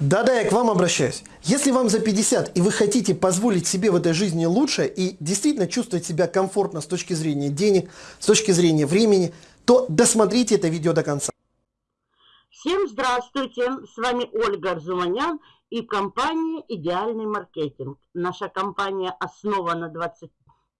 Да-да, я к вам обращаюсь. Если вам за 50 и вы хотите позволить себе в этой жизни лучше и действительно чувствовать себя комфортно с точки зрения денег, с точки зрения времени, то досмотрите это видео до конца. Всем здравствуйте, с вами Ольга Арзуманян и компания «Идеальный маркетинг». Наша компания основана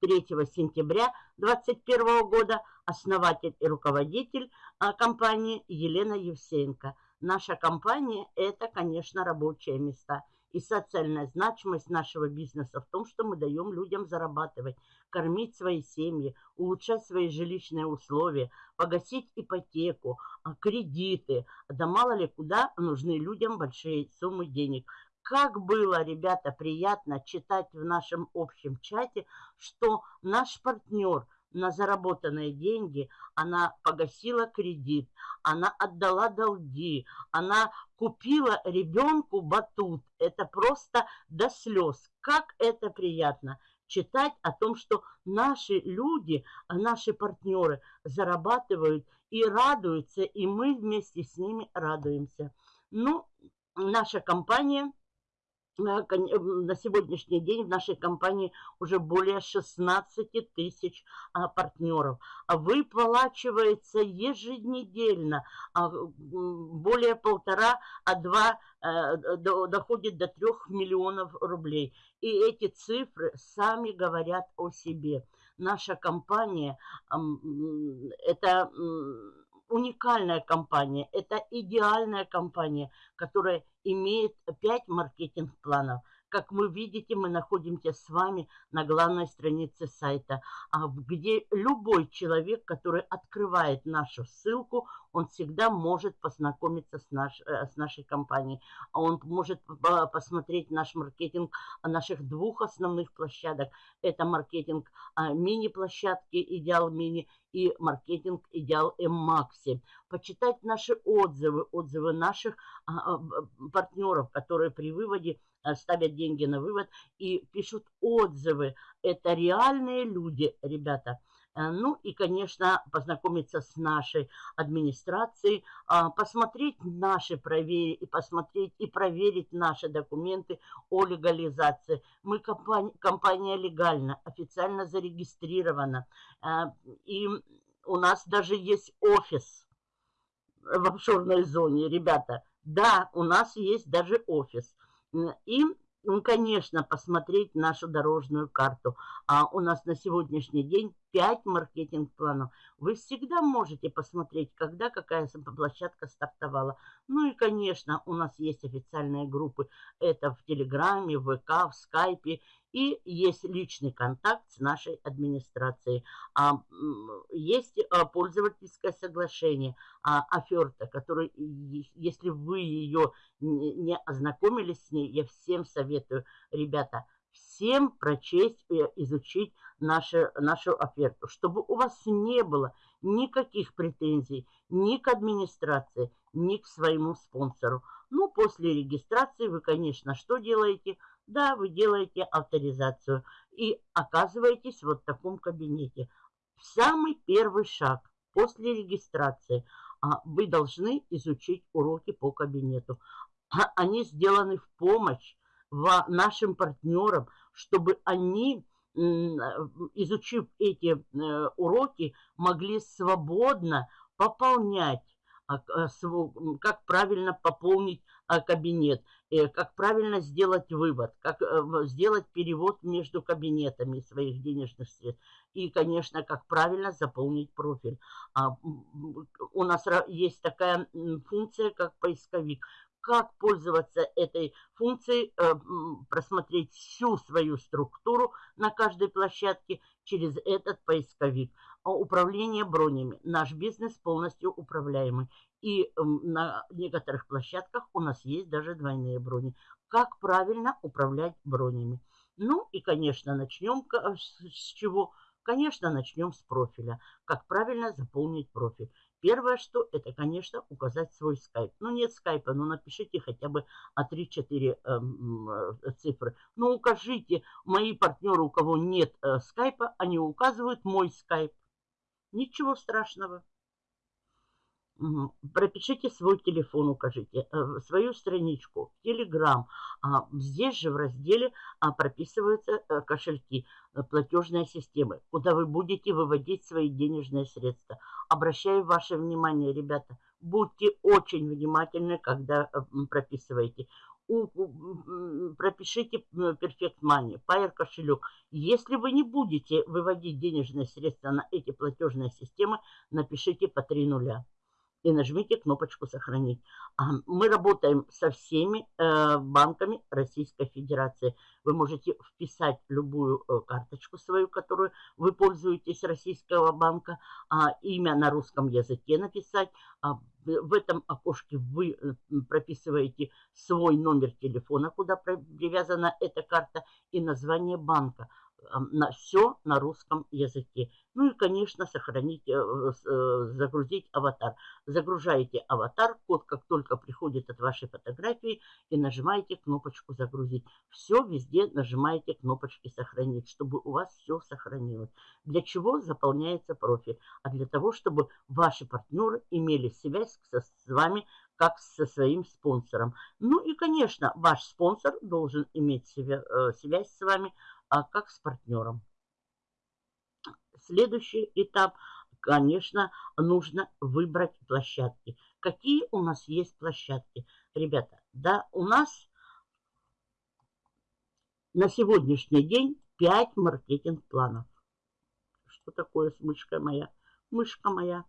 23 сентября 2021 года, основатель и руководитель а, компании Елена Евсеенко – Наша компания – это, конечно, рабочие места. И социальная значимость нашего бизнеса в том, что мы даем людям зарабатывать, кормить свои семьи, улучшать свои жилищные условия, погасить ипотеку, а, кредиты. Да мало ли куда нужны людям большие суммы денег. Как было, ребята, приятно читать в нашем общем чате, что наш партнер – на заработанные деньги, она погасила кредит, она отдала долги, она купила ребенку батут. Это просто до слез. Как это приятно читать о том, что наши люди, наши партнеры зарабатывают и радуются, и мы вместе с ними радуемся. Ну, наша компания – на сегодняшний день в нашей компании уже более 16 тысяч а, партнеров. А выплачивается еженедельно а, более полтора, а два э, доходит до трех миллионов рублей. И эти цифры сами говорят о себе. Наша компания это уникальная компания, это идеальная компания, которая имеет 5 маркетинг-планов – как вы видите, мы находимся с вами на главной странице сайта, а, где любой человек, который открывает нашу ссылку, он всегда может познакомиться с, наш, э, с нашей компанией. А он может посмотреть наш маркетинг наших двух основных площадок. Это маркетинг а, мини-площадки «Идеал Мини» и маркетинг «Идеал М-Макси». Почитать наши отзывы, отзывы наших партнеров, которые при выводе ставят деньги на вывод и пишут отзывы. Это реальные люди, ребята. Э, ну и, конечно, познакомиться с нашей администрацией, а, посмотреть наши проверить и посмотреть и проверить наши документы о легализации. Мы компания, компания легальна, официально зарегистрирована. Э, и у нас даже есть офис в офшорной зоне, ребята. Да, у нас есть даже офис. И, конечно, посмотреть нашу дорожную карту. А у нас на сегодняшний день 5 маркетинг-планов. Вы всегда можете посмотреть, когда какая площадка стартовала. Ну и, конечно, у нас есть официальные группы. Это в Телеграме, в ВК, в Скайпе. И есть личный контакт с нашей администрацией. А, есть а, пользовательское соглашение, а, оферта, которая, если вы ее не ознакомились с ней, я всем советую, ребята, всем прочесть и изучить нашу, нашу оферту, чтобы у вас не было никаких претензий ни к администрации, ни к своему спонсору. Ну, после регистрации вы, конечно, что делаете? Да, вы делаете авторизацию и оказываетесь вот в таком кабинете. Самый первый шаг после регистрации а, вы должны изучить уроки по кабинету. А, они сделаны в помощь нашим партнерам, чтобы они, изучив эти э, уроки, могли свободно пополнять как правильно пополнить а, кабинет, э, как правильно сделать вывод, как э, сделать перевод между кабинетами своих денежных средств. И, конечно, как правильно заполнить профиль. А, у нас есть такая функция, как поисковик как пользоваться этой функцией, э, просмотреть всю свою структуру на каждой площадке через этот поисковик. А управление бронями. Наш бизнес полностью управляемый. И на некоторых площадках у нас есть даже двойные брони. Как правильно управлять бронями? Ну и, конечно, начнем с чего? Конечно, начнем с профиля. Как правильно заполнить профиль. Первое, что это, конечно, указать свой скайп. Ну, нет скайпа, но напишите хотя бы а 3-4 эм, э, цифры. Ну, укажите, мои партнеры, у кого нет э, скайпа, они указывают мой скайп. Ничего страшного. Пропишите свой телефон, укажите, э, свою страничку, Telegram. А, здесь же в разделе а, прописываются э, кошельки, э, платежные системы, куда вы будете выводить свои денежные средства. Обращаю ваше внимание, ребята, будьте очень внимательны, когда прописываете. пропишите Perfect Money, Pair кошелек. Если вы не будете выводить денежные средства на эти платежные системы, напишите по 3 нуля и нажмите кнопочку «Сохранить». Мы работаем со всеми э, банками Российской Федерации. Вы можете вписать любую э, карточку свою, которую вы пользуетесь Российского банка, а, имя на русском языке написать. А, в этом окошке вы э, прописываете свой номер телефона, куда привязана эта карта, и название банка на все на русском языке. Ну и, конечно, сохранить, э, э, загрузить аватар. Загружаете аватар, код как только приходит от вашей фотографии, и нажимаете кнопочку «Загрузить». Все везде нажимаете кнопочки «Сохранить», чтобы у вас все сохранилось. Для чего заполняется профиль? А для того, чтобы ваши партнеры имели связь с вами как со своим спонсором. Ну и, конечно, ваш спонсор должен иметь э, связь с вами а как с партнером. Следующий этап, конечно, нужно выбрать площадки. Какие у нас есть площадки? Ребята, да, у нас на сегодняшний день 5 маркетинг-планов. Что такое с мышкой моя? Мышка моя.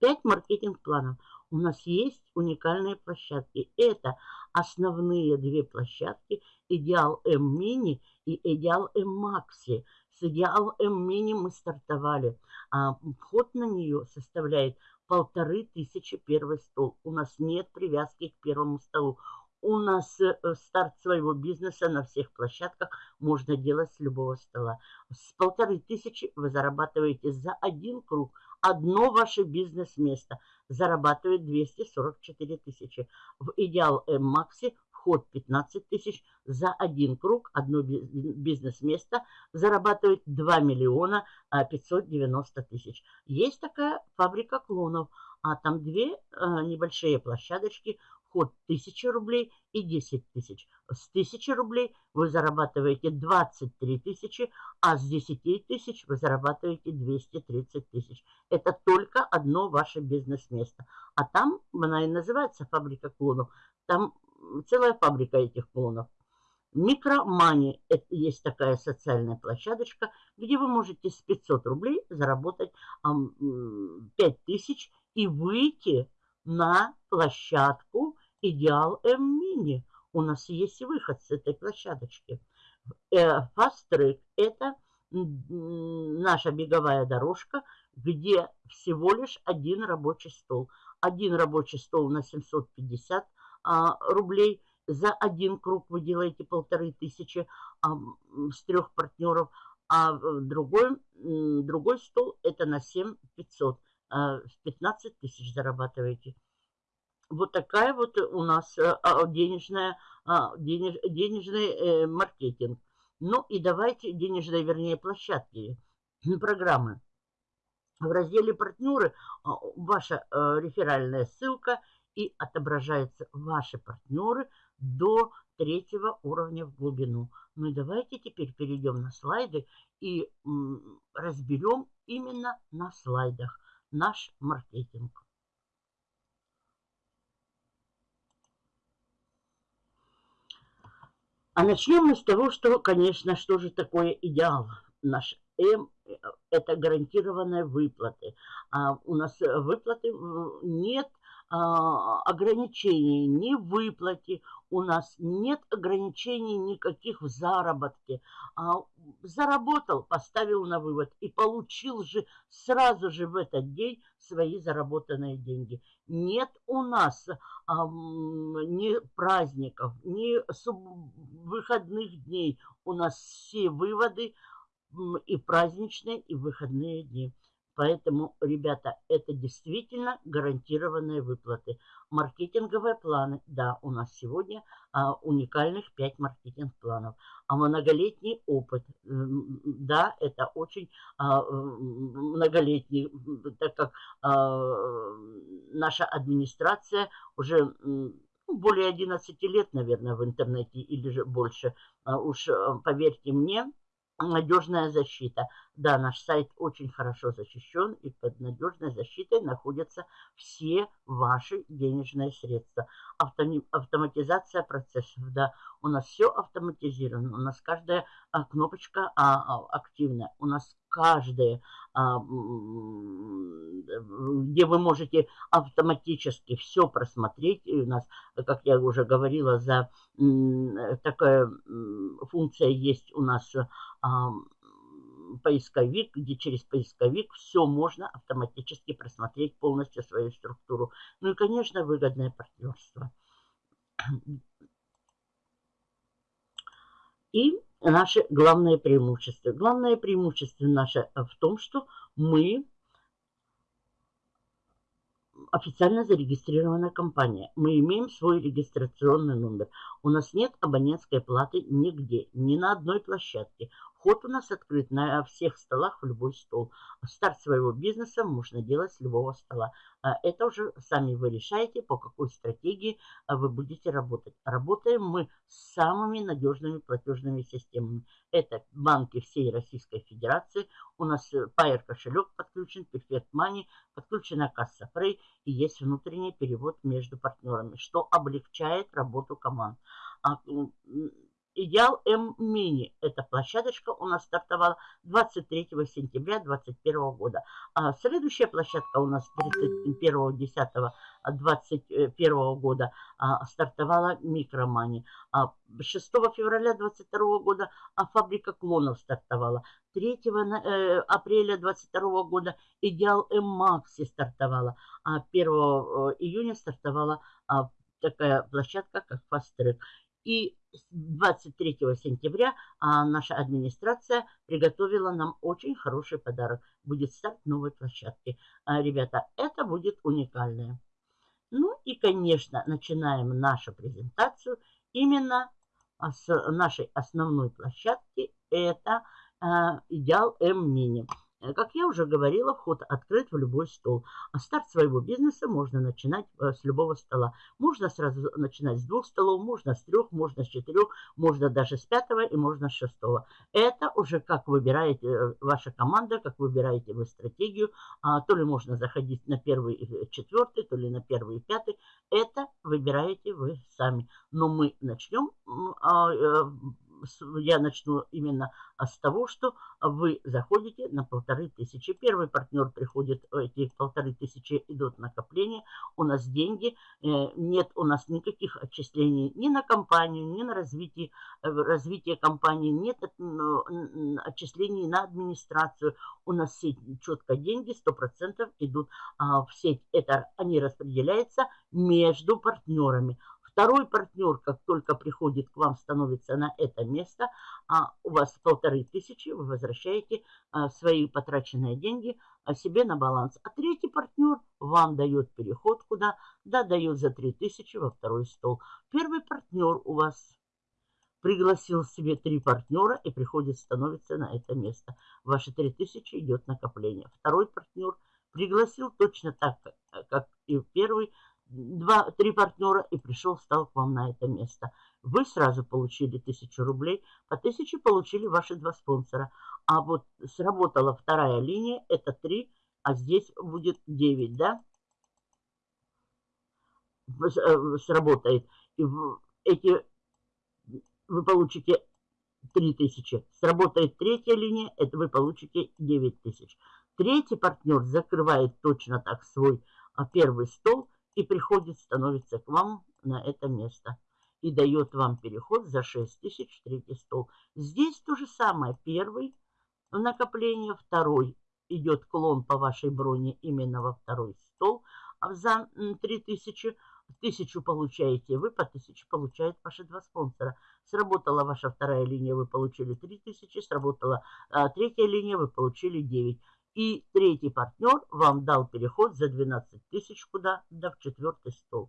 5 маркетинг-планов. У нас есть уникальные площадки. Это основные две площадки. Идеал М-мини и Идеал М-макси. С Идеал М-мини мы стартовали. А вход на нее составляет полторы тысячи первый стол. У нас нет привязки к первому столу. У нас э, старт своего бизнеса на всех площадках можно делать с любого стола. С полторы тысячи вы зарабатываете за один круг – одно ваше бизнес-место зарабатывает 244 тысячи. В Идеал М-Макси вход 15 тысяч за один круг, одно бизнес-место зарабатывает 2 миллиона 590 а, тысяч. Есть такая фабрика клонов, а там две а, небольшие площадочки – вход 1000 рублей и 10 тысяч. С 1000 рублей вы зарабатываете 23 тысячи, а с 10 тысяч вы зарабатываете 230 тысяч. Это только одно ваше бизнес-место. А там, она и называется фабрика клонов, там целая фабрика этих клонов. Микромани – это есть такая социальная площадочка, где вы можете с 500 рублей заработать 5 тысяч и выйти на площадку Идеал М-мини. У нас есть выход с этой площадочки. Э, Fast Track – это наша беговая дорожка, где всего лишь один рабочий стол. Один рабочий стол на 750 а, рублей. За один круг вы делаете полторы тысячи а, с трех партнеров, а другой, другой стол это на 7500. А, 15 тысяч зарабатываете. Вот такая вот у нас э, а, денежная, а, денеж, денежный э, маркетинг. Ну и давайте денежные, вернее, площадки, программы. В разделе «Партнеры» а, ваша э, реферальная ссылка и отображаются ваши партнеры до третьего уровня в глубину. Ну и давайте теперь перейдем на слайды и разберем именно на слайдах наш маркетинг. А начнем мы с того, что, конечно, что же такое идеал наш М – это гарантированные выплаты. А у нас выплаты нет ограничений ни в выплате, у нас нет ограничений никаких в заработке. А, заработал, поставил на вывод и получил же сразу же в этот день свои заработанные деньги. Нет у нас а, ни праздников, ни выходных дней. У нас все выводы и праздничные, и выходные дни. Поэтому, ребята, это действительно гарантированные выплаты. Маркетинговые планы. Да, у нас сегодня а, уникальных 5 маркетинг-планов. А многолетний опыт. Да, это очень а, многолетний, так как а, наша администрация уже ну, более 11 лет, наверное, в интернете или же больше. А, уж а, поверьте мне, надежная защита. Да, наш сайт очень хорошо защищен, и под надежной защитой находятся все ваши денежные средства. Авто, автоматизация процессов, да, у нас все автоматизировано, у нас каждая а, кнопочка а, а, активна, у нас каждая, а, где вы можете автоматически все просмотреть, и у нас, как я уже говорила, за такая функция есть у нас а, поисковик, где через поисковик все можно автоматически просмотреть полностью свою структуру. Ну и, конечно, выгодное партнерство. И наши главные преимущества. Главное преимущество наше в том, что мы официально зарегистрированная компания. Мы имеем свой регистрационный номер. У нас нет абонентской платы нигде, ни на одной площадке. Вход у нас открыт на всех столах в любой стол. Старт своего бизнеса можно делать с любого стола. А это уже сами вы решаете, по какой стратегии а, вы будете работать. Работаем мы с самыми надежными платежными системами. Это банки всей Российской Федерации. У нас э, Pair кошелек подключен, Perfect Money, подключена касса Frey и есть внутренний перевод между партнерами, что облегчает работу команд. Идеал М-Мини. Эта площадочка у нас стартовала 23 сентября 2021 года. А следующая площадка у нас 31.10.2021 года а, стартовала Микромани. А 6 февраля 2022 года а фабрика клонов стартовала. 3 э, апреля 2022 года Идеал М-Макси стартовала. А 1 э, июня стартовала а, такая площадка, как Fast. И 23 сентября а, наша администрация приготовила нам очень хороший подарок. Будет старт новой площадки. А, ребята, это будет уникальное. Ну и, конечно, начинаем нашу презентацию именно с нашей основной площадки. Это а, Идеал М-Мини. Э, как я уже говорила, вход открыт в любой стол. А старт своего бизнеса можно начинать э, с любого стола. Можно сразу начинать с двух столов, можно с трех, можно с четырех, можно даже с пятого и можно с шестого. Это уже как выбираете э, ваша команда, как выбираете вы стратегию. А, то ли можно заходить на первый и четвертый, то ли на первый и пятый. Это выбираете вы сами. Но мы начнем а, я начну именно с того, что вы заходите на полторы тысячи. Первый партнер приходит, эти полторы тысячи идут накопление. У нас деньги, э, нет у нас никаких отчислений ни на компанию, ни на развитие, э, развитие компании, нет отчислений на администрацию. У нас все четко деньги 100% идут а, в сеть. Это они распределяются между партнерами. Второй партнер, как только приходит к вам, становится на это место, а у вас полторы тысячи, вы возвращаете а, свои потраченные деньги а, себе на баланс. А третий партнер вам дает переход куда? Да, дает за три тысячи во второй стол. Первый партнер у вас пригласил себе три партнера и приходит, становится на это место. Ваши три тысячи идет накопление. Второй партнер пригласил точно так, как и первый, два, три партнера и пришел, стал к вам на это место. Вы сразу получили тысячу рублей, по тысяче получили ваши два спонсора. А вот сработала вторая линия, это три, а здесь будет 9, да? Э, сработает. И эти вы получите 3000. Сработает третья линия, это вы получите 9000. Третий партнер закрывает точно так свой а, первый стол и приходит, становится к вам на это место и дает вам переход за 6 тысяч в третий стол. Здесь то же самое. Первый накопление, второй идет клон по вашей броне именно во второй стол а за 3000. Тысячу получаете вы, по тысяче получают ваши два спонсора. Сработала ваша вторая линия, вы получили 3000, сработала а, третья линия, вы получили 9. И третий партнер вам дал переход за 12 тысяч куда? Да в четвертый стол.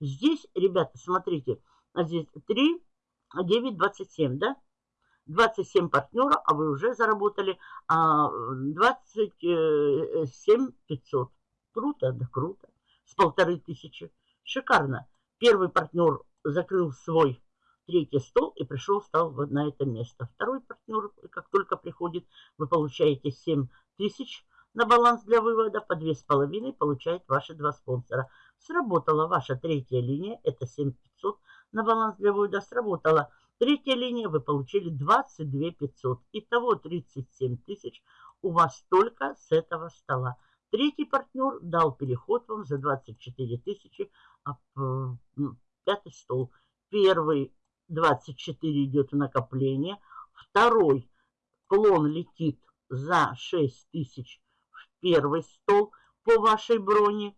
Здесь, ребята, смотрите, а здесь 3, 9, 27, да? 27 партнера, а вы уже заработали а, 27 500. Круто, да круто. С полторы тысячи. Шикарно. Первый партнер закрыл свой третий стол и пришел, стал на это место. Второй партнер, как только приходит, вы получаете 7 тысяч на баланс для вывода, по 2,5 получает ваши два спонсора. Сработала ваша третья линия, это 7500 на баланс для вывода. Сработала третья линия, вы получили 22 500. Итого 37 тысяч у вас только с этого стола. Третий партнер дал переход вам за 24 тысячи, а пятый стол. Первый 24 идет накопление. Второй клон летит за 6 тысяч в первый стол по вашей броне.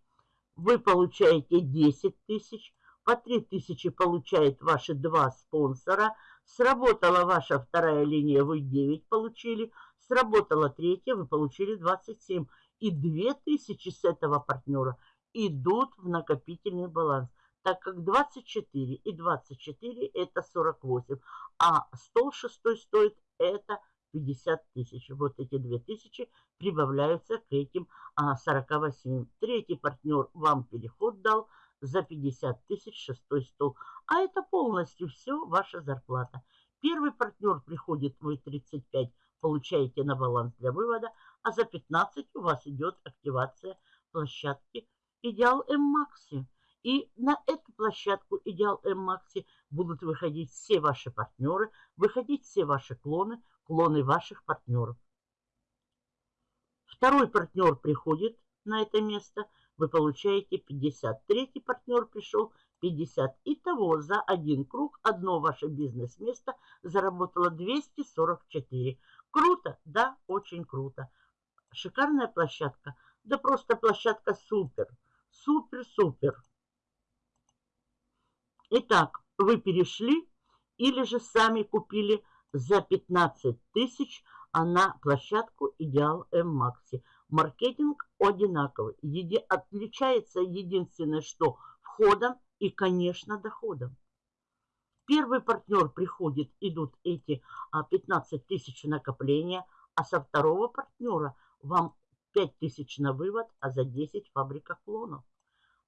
Вы получаете 10 тысяч. По 3 тысячи получает ваши два спонсора. Сработала ваша вторая линия, вы 9 получили. Сработала третья, вы получили 27. И 2 тысячи с этого партнера идут в накопительный баланс так как 24 и 24 это 48, а стол шестой стоит это 50 тысяч. Вот эти 2000 прибавляются к этим а, 48. Третий партнер вам переход дал за 50 тысяч шестой стол. А это полностью все ваша зарплата. Первый партнер приходит, вы 35 получаете на баланс для вывода, а за 15 у вас идет активация площадки Идеал М-Макси. И на эту площадку Идеал М-Макси будут выходить все ваши партнеры, выходить все ваши клоны, клоны ваших партнеров. Второй партнер приходит на это место, вы получаете 50. Третий партнер пришел 50. Итого за один круг одно ваше бизнес-место заработало 244. Круто? Да, очень круто. Шикарная площадка? Да просто площадка супер. Супер-супер. Итак, вы перешли или же сами купили за 15 тысяч а на площадку Идеал М-Макси. Маркетинг одинаковый. Еди... Отличается единственное, что входом и, конечно, доходом. Первый партнер приходит, идут эти 15 а, тысяч накопления, а со второго партнера вам 5 тысяч на вывод, а за 10 фабрика клонов.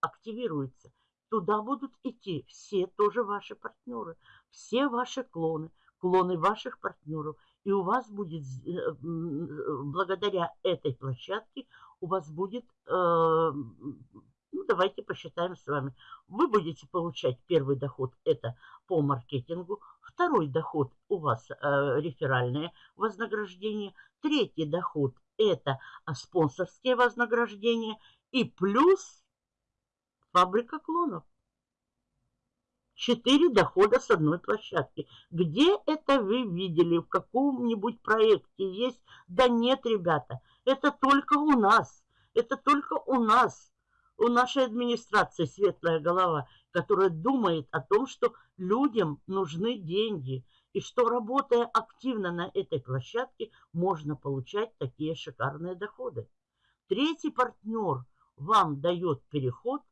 Активируется. Туда будут идти все тоже ваши партнеры, все ваши клоны, клоны ваших партнеров. И у вас будет, э, благодаря этой площадке, у вас будет, э, ну давайте посчитаем с вами, вы будете получать первый доход, это по маркетингу, второй доход у вас э, реферальное вознаграждение, третий доход это спонсорские вознаграждения и плюс Фабрика клонов. Четыре дохода с одной площадки. Где это вы видели? В каком-нибудь проекте есть? Да нет, ребята. Это только у нас. Это только у нас. У нашей администрации светлая голова, которая думает о том, что людям нужны деньги. И что, работая активно на этой площадке, можно получать такие шикарные доходы. Третий партнер вам дает переход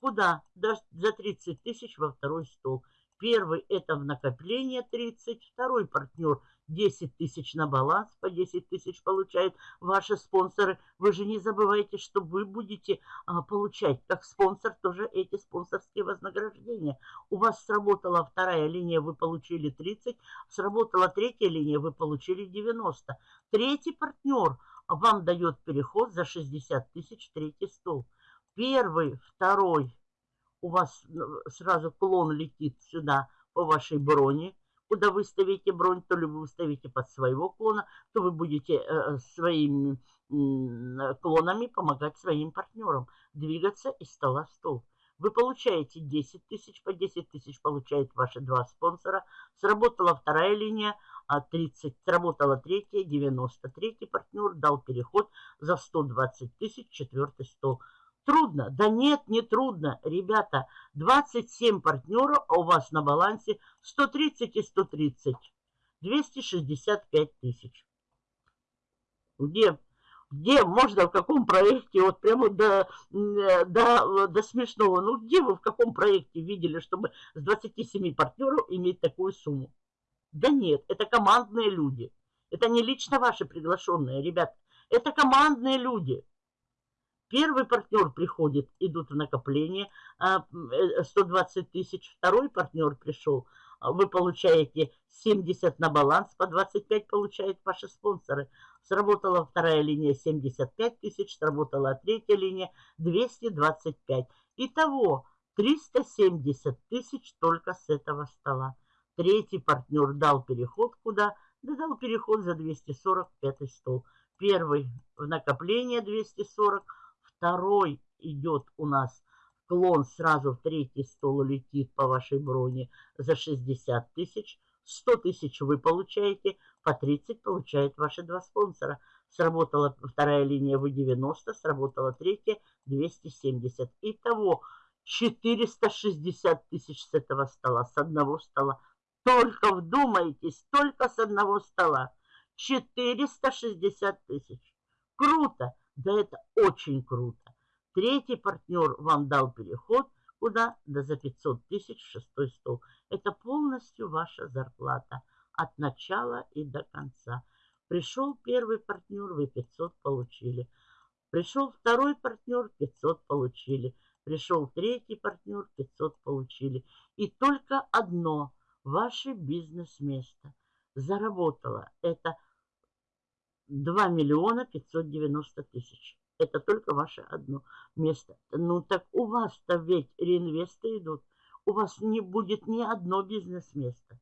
Куда? За 30 тысяч во второй стол. Первый это в накопление 30, второй партнер 10 тысяч на баланс, по 10 тысяч получают ваши спонсоры. Вы же не забывайте, что вы будете а, получать как спонсор тоже эти спонсорские вознаграждения. У вас сработала вторая линия, вы получили 30, сработала третья линия, вы получили 90. Третий партнер вам дает переход за 60 тысяч, третий стол первый, второй, у вас ну, сразу клон летит сюда по вашей броне. Куда вы ставите бронь, то ли вы ставите под своего клона, то вы будете э, своими э, клонами помогать своим партнерам двигаться из стола в стол. Вы получаете 10 тысяч, по 10 тысяч получают ваши два спонсора. Сработала вторая линия, а 30, сработала третья, 93 партнер дал переход за 120 тысяч, четвертый стол. Трудно? Да нет, не трудно. Ребята, 27 партнеров, а у вас на балансе 130 и 130. 265 тысяч. Где Где можно, в каком проекте, вот прямо до, до, до смешного, ну где вы в каком проекте видели, чтобы с 27 партнеров иметь такую сумму? Да нет, это командные люди. Это не лично ваши приглашенные, ребят. Это командные люди. Первый партнер приходит, идут в накопление 120 э, тысяч. Второй партнер пришел, а вы получаете 70 на баланс, по 25 получают ваши спонсоры. Сработала вторая линия 75 тысяч, сработала третья линия 225. Итого 370 тысяч только с этого стола. Третий партнер дал переход куда? Да дал переход за 245 стол. Первый в накопление 240, второй идет у нас клон сразу в третий стол летит по вашей броне за 60 тысяч. 100 тысяч вы получаете, по 30 получают ваши два спонсора. Сработала вторая линия в 90, сработала третья 270. Итого 460 тысяч с этого стола, с одного стола. Только вдумайтесь, только с одного стола. 460 тысяч. Круто! Да это очень круто. Третий партнер вам дал переход куда? Да за 500 тысяч шестой стол. Это полностью ваша зарплата от начала и до конца. Пришел первый партнер, вы 500 получили. Пришел второй партнер, 500 получили. Пришел третий партнер, 500 получили. И только одно, ваше бизнес-место заработало. Это 2 миллиона 590 тысяч. Это только ваше одно место. Ну так у вас-то ведь реинвесты идут. У вас не будет ни одно бизнес-место.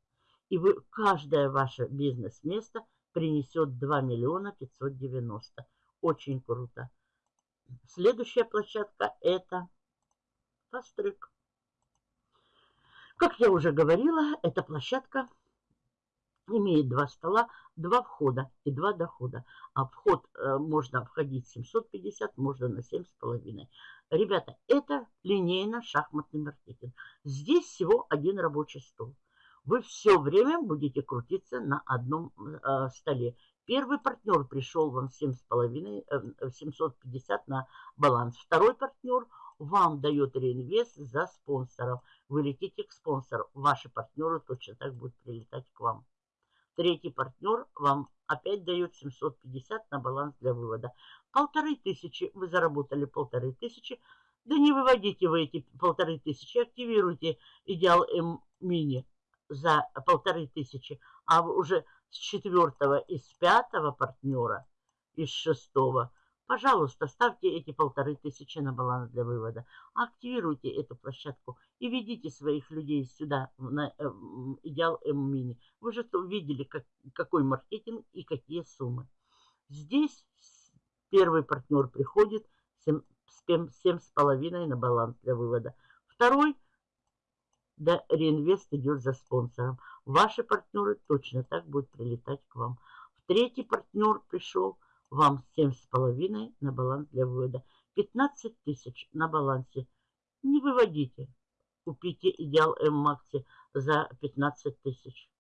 И вы, каждое ваше бизнес-место принесет 2 миллиона 590. Очень круто. Следующая площадка это Фастрик. Как я уже говорила, эта площадка имеет два стола, два входа и два дохода. А вход э, можно входить 750, можно на 7,5. Ребята, это линейно-шахматный маркетинг. Здесь всего один рабочий стол. Вы все время будете крутиться на одном э, столе. Первый партнер пришел вам 7,5, э, 750 на баланс. Второй партнер вам дает реинвест за спонсоров. Вы летите к спонсору. Ваши партнеры точно так будут прилетать к вам. Третий партнер вам опять дает 750 на баланс для вывода. Полторы тысячи, вы заработали полторы тысячи. Да не выводите вы эти полторы тысячи, активируйте Идеал М мини за полторы тысячи, а уже с четвертого и с пятого партнера, из шестого – Пожалуйста, ставьте эти полторы тысячи на баланс для вывода. Активируйте эту площадку и ведите своих людей сюда, на э, Идеал М-Мини. Вы же видели, как, какой маркетинг и какие суммы. Здесь первый партнер приходит 7,5 на баланс для вывода. Второй, да, реинвест идет за спонсором. Ваши партнеры точно так будут прилетать к вам. В третий партнер пришел – вам 7,5 на баланс для вывода. 15 тысяч на балансе. Не выводите. Купите Идеал М-Макси за 15 тысяч.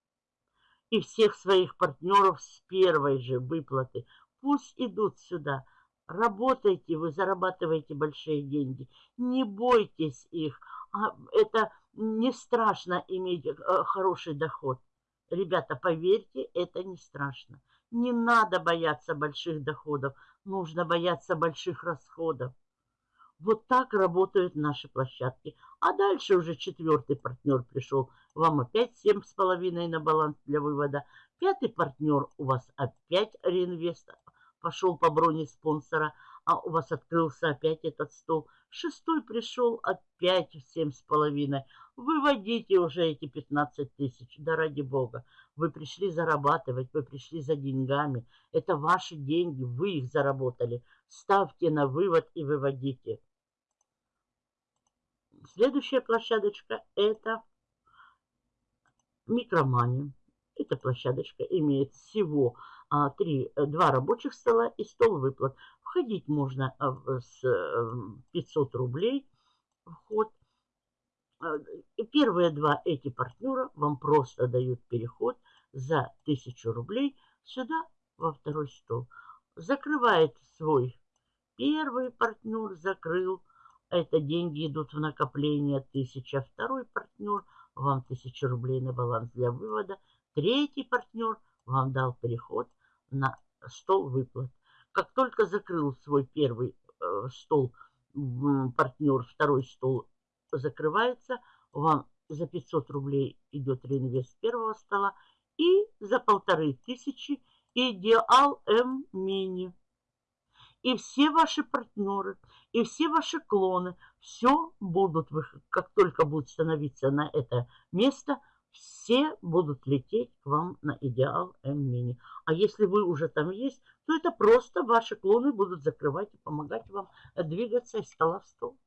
И всех своих партнеров с первой же выплаты. Пусть идут сюда. Работайте, вы зарабатываете большие деньги. Не бойтесь их. А это не страшно иметь э, хороший доход. Ребята, поверьте, это не страшно. Не надо бояться больших доходов, нужно бояться больших расходов. Вот так работают наши площадки. А дальше уже четвертый партнер пришел. Вам опять семь с половиной на баланс для вывода. Пятый партнер у вас опять реинвест пошел по броне спонсора а у вас открылся опять этот стол. Шестой пришел опять в семь с половиной. Выводите уже эти 15 тысяч, да ради бога. Вы пришли зарабатывать, вы пришли за деньгами. Это ваши деньги, вы их заработали. Ставьте на вывод и выводите. Следующая площадочка это микромания. Эта площадочка имеет всего а, три, два рабочих стола и стол выплат. Входить можно а, с 500 эм, рублей вход. А, первые два эти партнера вам просто дают переход за 1000 рублей сюда, во второй стол. закрывает свой первый партнер, закрыл. Это деньги идут в накопление. Тысяча. Второй партнер, вам тысяча рублей на баланс для вывода. Третий партнер вам дал переход на стол выплат. Как только закрыл свой первый э, стол партнер, второй стол закрывается, вам за 500 рублей идет реинвест первого стола и за полторы тысячи Идеал М Мини. И все ваши партнеры, и все ваши клоны, все будут, как только будут становиться на это место, все будут лететь к вам на Идеал М Мини. А если вы уже там есть, то это просто ваши клоны будут закрывать и помогать вам двигаться из стола в стол.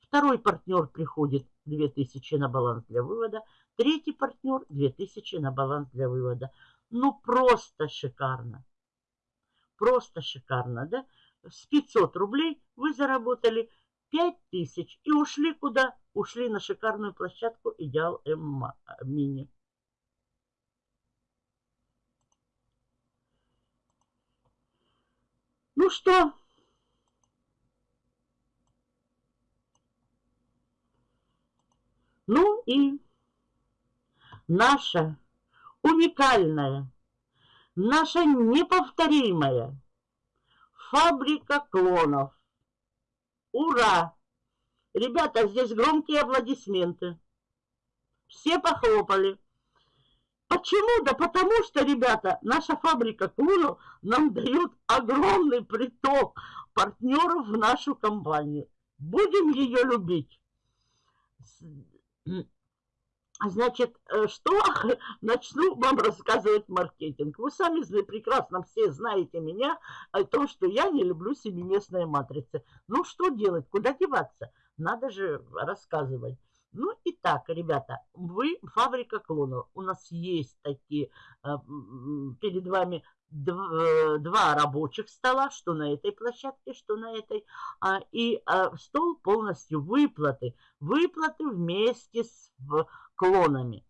Второй партнер приходит 2000 на баланс для вывода. Третий партнер 2000 на баланс для вывода. Ну, просто шикарно. Просто шикарно, да? С 500 рублей вы заработали 5000 и ушли куда? Ушли на шикарную площадку Идеал М Мини. Ну что? Ну и наша уникальная, наша неповторимая фабрика клонов. Ура! Ребята, здесь громкие аплодисменты. Все похлопали. Почему? Да потому что, ребята, наша фабрика клонов нам дает огромный приток партнеров в нашу компанию. Будем ее любить. Значит, э, что начну вам рассказывать маркетинг. Вы сами прекрасно все знаете меня о том, что я не люблю семиместные матрицы. Ну, что делать? Куда деваться? Надо же рассказывать. Ну и так, ребята, вы фабрика клонов. У нас есть такие э, перед вами Э, два рабочих стола, что на этой площадке, что на этой, а, и а, стол полностью выплаты. Выплаты вместе с клонами.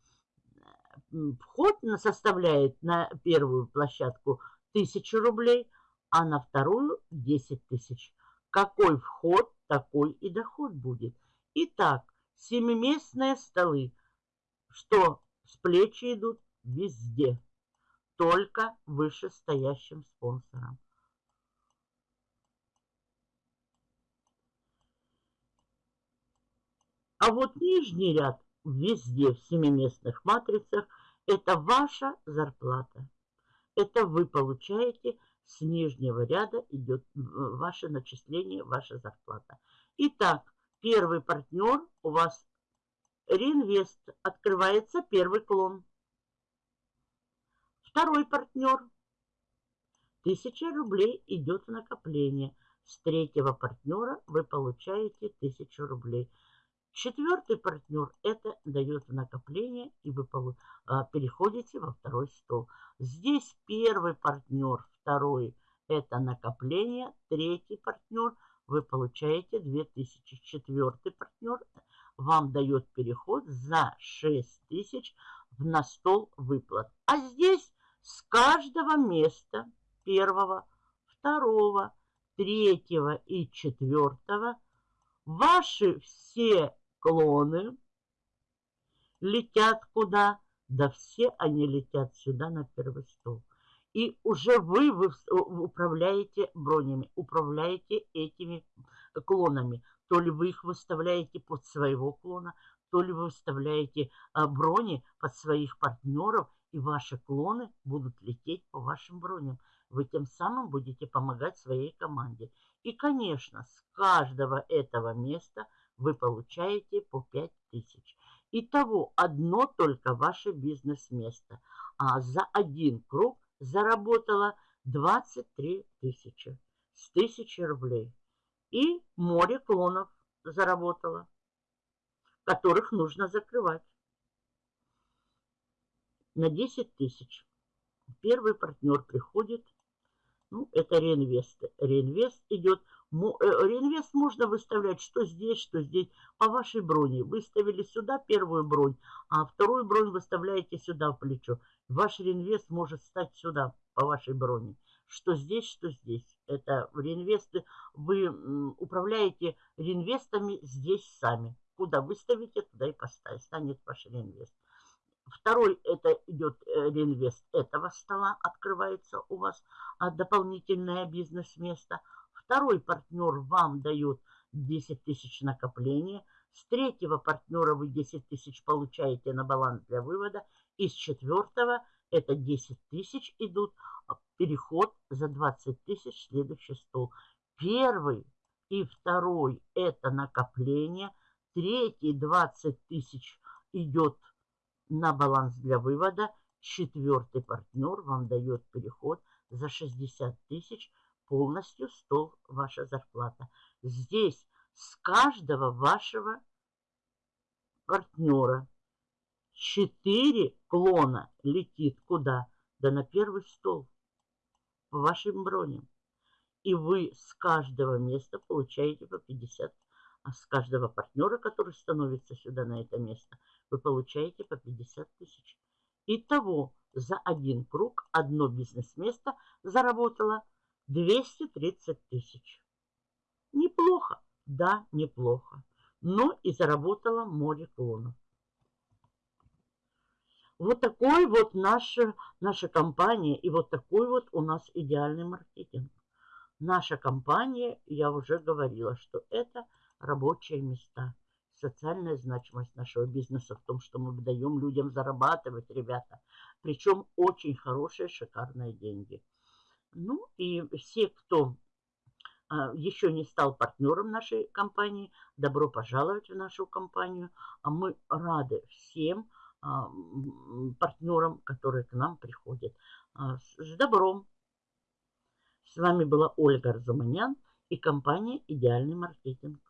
Вход составляет на первую площадку 1000 рублей, а на вторую 10 тысяч. Какой вход, такой и доход будет. Итак, семиместные столы, что с плечи идут везде только вышестоящим спонсорам. А вот нижний ряд везде в семиместных матрицах это ваша зарплата. Это вы получаете с нижнего ряда идет ваше начисление, ваша зарплата. Итак, первый партнер у вас реинвест. Открывается первый клон. Второй партнер. Тысяча рублей идет в накопление. С третьего партнера вы получаете тысячу рублей. Четвертый партнер это дает накопление, и вы а, переходите во второй стол. Здесь первый партнер, второй это накопление, третий партнер вы получаете 2000. Четвертый партнер вам дает переход за 6000 на стол выплат. А здесь с каждого места первого, второго, третьего и четвертого ваши все клоны летят куда? Да все они летят сюда на первый стол. И уже вы, вы управляете бронями, управляете этими клонами. То ли вы их выставляете под своего клона, то ли вы выставляете а, брони под своих партнеров – и ваши клоны будут лететь по вашим броням. Вы тем самым будете помогать своей команде. И, конечно, с каждого этого места вы получаете по 5000. Итого одно только ваше бизнес-место. А за один круг заработала 23 тысячи с тысячи рублей. И море клонов заработала, которых нужно закрывать на 10 тысяч. Первый партнер приходит, ну, это реинвест. Реинвест идет. Э, реинвест можно выставлять что здесь, что здесь, по вашей броне. Выставили сюда первую бронь, а вторую бронь выставляете сюда в плечо. Ваш реинвест может стать сюда, по вашей броне. что здесь, что здесь. Это реинвесты. Вы управляете реинвестами здесь сами. Куда выставите, туда и поставите. Станет ваш реинвест. Второй это идет э, реинвест этого стола, открывается у вас а, дополнительное бизнес-место. Второй партнер вам дает 10 тысяч накопления. С третьего партнера вы 10 тысяч получаете на баланс для вывода. И с четвертого это 10 тысяч идут а, переход за 20 тысяч следующий стол. Первый и второй это накопление. Третий 20 тысяч идет на баланс для вывода. Четвертый партнер вам дает переход за 60 тысяч. Полностью стол ваша зарплата. Здесь с каждого вашего партнера 4 клона летит куда? Да на первый стол по вашим броням. И вы с каждого места получаете по 50, а с каждого партнера, который становится сюда на это место, вы получаете по 50 тысяч. Итого за один круг одно бизнес-место заработало 230 тысяч. Неплохо, да, неплохо. Но и заработала море клонов. Вот такой вот наша, наша компания и вот такой вот у нас идеальный маркетинг. Наша компания, я уже говорила, что это рабочие места социальная значимость нашего бизнеса в том, что мы даем людям зарабатывать, ребята. Причем очень хорошие, шикарные деньги. Ну и все, кто а, еще не стал партнером нашей компании, добро пожаловать в нашу компанию. А мы рады всем а, партнерам, которые к нам приходят. А, с добром! С вами была Ольга Арзуманян и компания «Идеальный маркетинг».